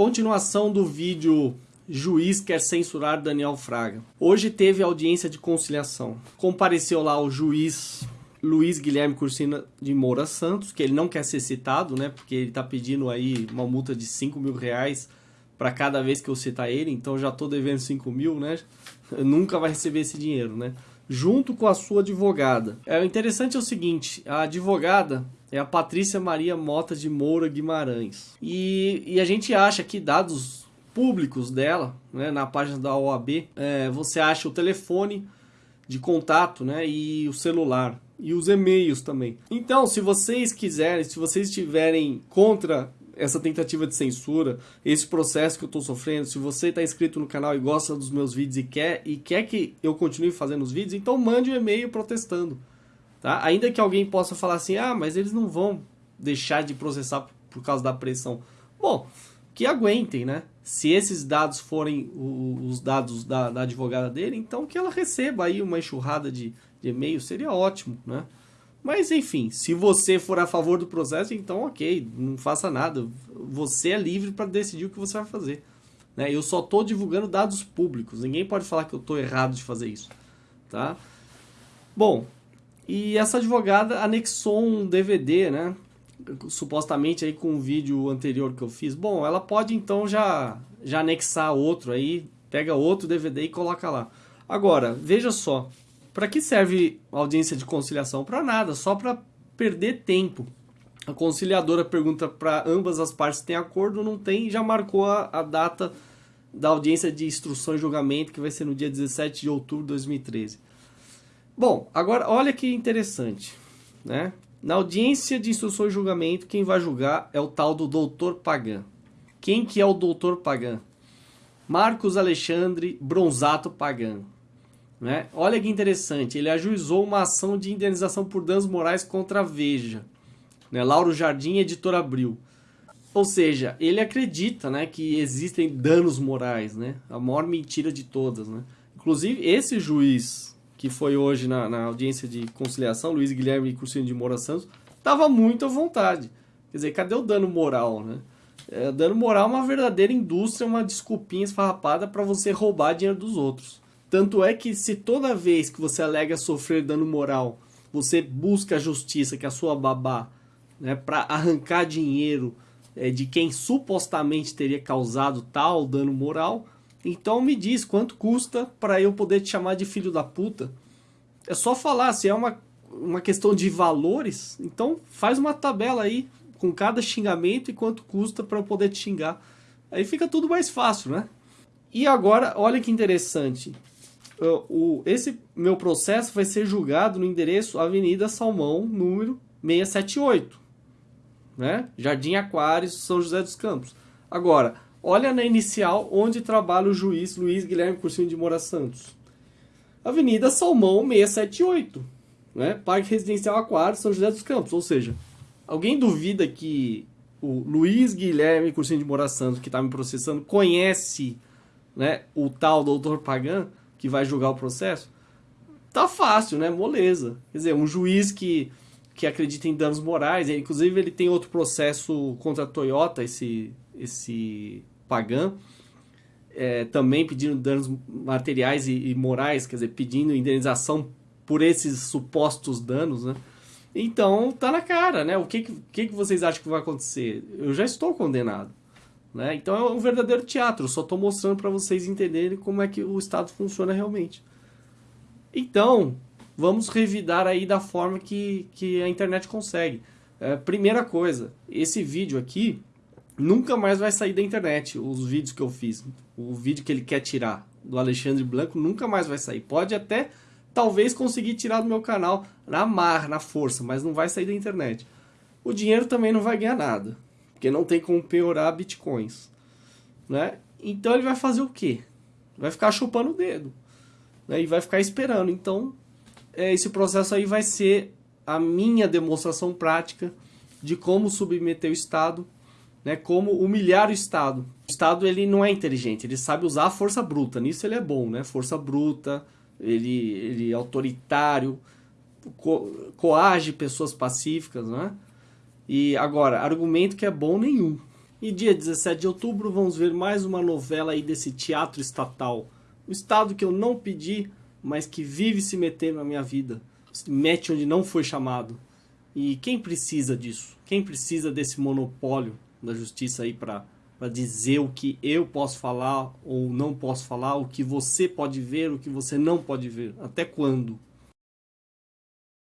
Continuação do vídeo Juiz quer censurar Daniel Fraga. Hoje teve audiência de conciliação. Compareceu lá o juiz Luiz Guilherme Cursina de Moura Santos, que ele não quer ser citado, né? Porque ele está pedindo aí uma multa de 5 mil reais para cada vez que eu citar ele, então já estou devendo 5 mil, né? nunca vai receber esse dinheiro, né? Junto com a sua advogada. É, o interessante é o seguinte, a advogada é a Patrícia Maria Mota de Moura Guimarães. E, e a gente acha que dados públicos dela, né, na página da OAB, é, você acha o telefone de contato né, e o celular e os e-mails também. Então, se vocês quiserem, se vocês estiverem contra essa tentativa de censura, esse processo que eu estou sofrendo, se você está inscrito no canal e gosta dos meus vídeos e quer, e quer que eu continue fazendo os vídeos, então mande um e-mail protestando. Tá? Ainda que alguém possa falar assim, ah, mas eles não vão deixar de processar por causa da pressão. Bom, que aguentem, né? Se esses dados forem os dados da, da advogada dele, então que ela receba aí uma enxurrada de, de e-mail, seria ótimo, né? Mas enfim, se você for a favor do processo, então ok, não faça nada. Você é livre para decidir o que você vai fazer. Né? Eu só estou divulgando dados públicos. Ninguém pode falar que eu estou errado de fazer isso. Tá? Bom, e essa advogada anexou um DVD, né? Supostamente aí com o vídeo anterior que eu fiz. Bom, ela pode então já, já anexar outro aí, pega outro DVD e coloca lá. Agora, veja só, para que serve audiência de conciliação? Para nada, só para perder tempo. A conciliadora pergunta para ambas as partes se tem acordo ou não tem e já marcou a, a, data da audiência de instrução e julgamento, que vai ser no dia 17 de outubro de 2013. Bom, agora olha que interessante. Né? Na audiência de instrução e julgamento, quem vai julgar é o tal do doutor Pagan. Quem que é o doutor Pagan? Marcos Alexandre Bronzato Pagan. Né? Olha que interessante, ele ajuizou uma ação de indenização por danos morais contra a Veja. Né? Lauro Jardim, editor Abril. Ou seja, ele acredita né, que existem danos morais, né? a maior mentira de todas. Né? Inclusive, esse juiz que foi hoje na, na audiência de conciliação, Luiz Guilherme Cursino de Moura Santos, estava muito à vontade. Quer dizer, cadê o dano moral? Né? É, dano moral é uma verdadeira indústria, uma desculpinha esfarrapada para você roubar dinheiro dos outros. Tanto é que se toda vez que você alega sofrer dano moral, você busca a justiça, que é a sua babá, né, para arrancar dinheiro é, de quem supostamente teria causado tal dano moral, então me diz quanto custa para eu poder te chamar de filho da puta. É só falar, se é uma, uma questão de valores, então faz uma tabela aí com cada xingamento e quanto custa para eu poder te xingar. Aí fica tudo mais fácil, né? E agora, olha que interessante o, esse meu processo vai ser julgado no endereço Avenida Salmão, número 678, né? Jardim Aquários, São José dos Campos. Agora, olha na inicial onde trabalha o juiz Luiz Guilherme Cursinho de Moura Santos. Avenida Salmão 678, né? Parque Residencial Aquários, São José dos Campos. Ou seja, alguém duvida que o Luiz Guilherme Cursinho de Moura Santos, que está me processando, conhece né, o tal doutor Pagan? Que vai julgar o processo, tá fácil, né? Moleza. Quer dizer, um juiz que, que acredita em danos morais, inclusive ele tem outro processo contra a Toyota, esse, esse Pagan, é, também pedindo danos materiais e, e, morais, quer dizer, pedindo indenização por esses supostos danos, né? Então, tá na cara, né? O que, que, que vocês acham que vai acontecer? Eu já estou condenado. Né? Então é um verdadeiro teatro, só estou mostrando para vocês entenderem como é que o Estado funciona realmente. Então, vamos revidar aí da forma que, que a internet consegue. É, primeira coisa, esse vídeo aqui nunca mais vai sair da internet, os vídeos que eu fiz. O vídeo que ele quer tirar do Alexandre Blanco nunca mais vai sair. Pode até, talvez, conseguir tirar do meu canal na mar, na força, mas não vai sair da internet. O dinheiro também não vai ganhar nada porque não tem como piorar bitcoins, né? Então ele vai fazer o quê? Vai ficar chupando o dedo, né? E vai ficar esperando. Então, é, esse processo aí vai ser a minha demonstração prática de como submeter o Estado, né? Como humilhar o Estado. O Estado ele não é inteligente, ele sabe usar a força bruta. Nisso ele é bom, né? Força bruta, ele, ele é autoritário, co coage pessoas pacíficas, né? E agora, argumento que é bom nenhum. E dia 17 de outubro vamos ver mais uma novela aí desse teatro estatal. O estado que eu não pedi, mas que vive se metendo na minha vida. Se mete onde não foi chamado. E quem precisa disso? Quem precisa desse monopólio da justiça aí para dizer o que eu posso falar ou não posso falar, o que você pode ver, o que você não pode ver? Até quando?